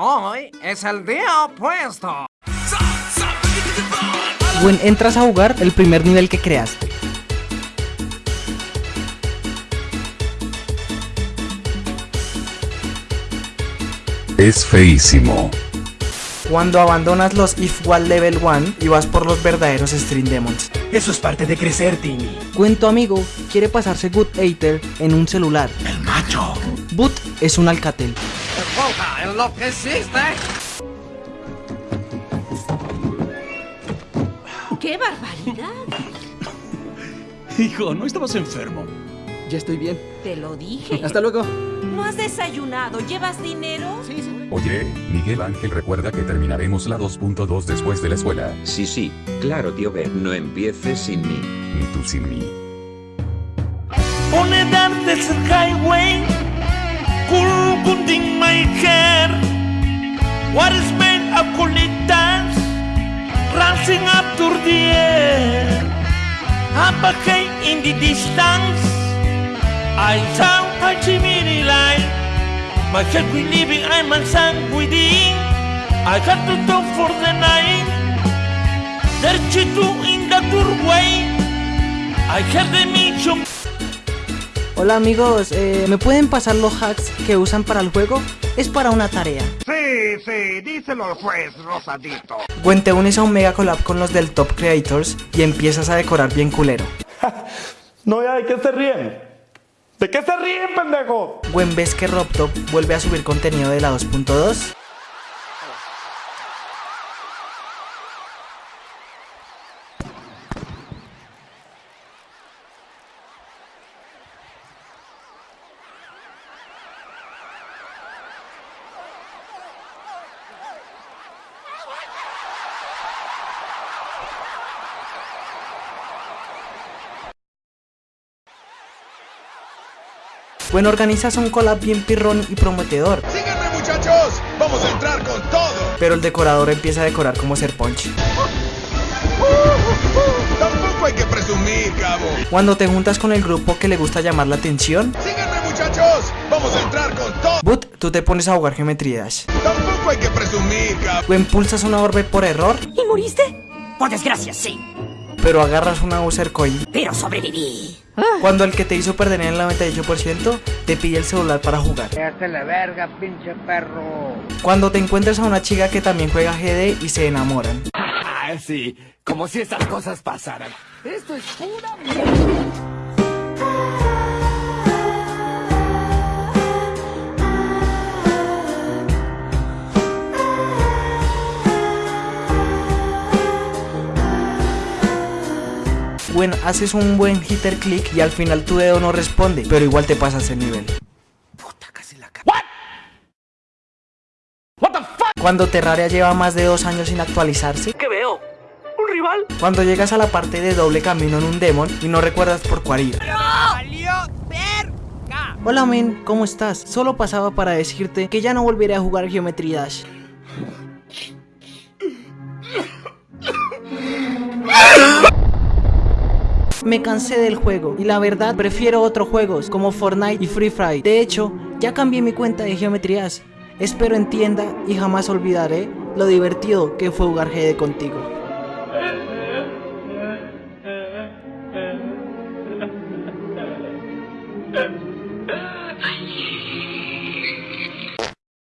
Hoy es el día opuesto. Gwen, entras a jugar el primer nivel que creaste. Es feísimo. Cuando abandonas los If Wall Level 1 y vas por los verdaderos Stream Demons. Eso es parte de crecer, Timmy. Gwen, tu amigo, quiere pasarse Good Eater en un celular. El macho. Boot es un Alcatel. Roja, enloqueciste. ¡Qué barbaridad! Hijo, ¿no estabas enfermo? Ya estoy bien. Te lo dije. Hasta luego. ¿No has desayunado? ¿Llevas dinero? Sí, sí. Oye, Miguel Ángel recuerda que terminaremos la 2.2 después de la escuela. Sí, sí, claro, tío B, no empieces sin mí. Ni tú sin mí. Dark desert highway, gunding my hair. What is made of colitas, rising up to the air. Up ahead in the distance, I saw a chimney light. My head will living, I'm a sun within. I had to talk for the night. There two in the doorway. I heard the mission. Hola amigos, eh, ¿me pueden pasar los hacks que usan para el juego? Es para una tarea. Sí, sí, díselo al juez, Rosadito. Gwen, te unes a un mega collab con los del Top Creators y empiezas a decorar bien culero. No, ya, ¿de qué se ríen? ¿De qué se ríen, pendejo? Gwen, ¿ves que RobTop vuelve a subir contenido de la 2.2? Gwen, organizas un collab bien pirrón y prometedor, ¡Síganme muchachos! ¡Vamos a entrar con todo! pero el decorador empieza a decorar como ser punch. Tampoco hay que presumir, cabo. Cuando te juntas con el grupo que le gusta llamar la atención, ¡Síganme muchachos! ¡Vamos a entrar con todo! Boot, tú te pones a jugar Geometry Dash. Tampoco hay que presumir, cabo. Gwen, pulsas una orbe por error, ¿Y moriste? Por desgracia, sí. pero agarras una user coin. Pero sobreviví. Cuando el que te hizo perder en el 98% te pide el celular para jugar. la verga, pinche perro. Cuando te encuentras a una chica que también juega GD y se enamoran. Ah, sí. Como si esas cosas pasaran. Esto es pura Gwen, haces un buen hitter click y al final tu dedo no responde, pero igual te pasas el nivel. Cuando Terraria lleva más de dos años sin actualizarse. ¿Qué veo? ¿Un rival? Cuando llegas a la parte de doble camino en un demon y no recuerdas por cuál ir. Hola men, ¿cómo estás? Solo pasaba para decirte que ya no volveré a jugar Geometry Dash. Me cansé del juego y la verdad prefiero otros juegos como Fortnite y Free Fire. De hecho, ya cambié mi cuenta de Geometry Dash. Espero entienda y jamás olvidaré lo divertido que fue jugar GD contigo.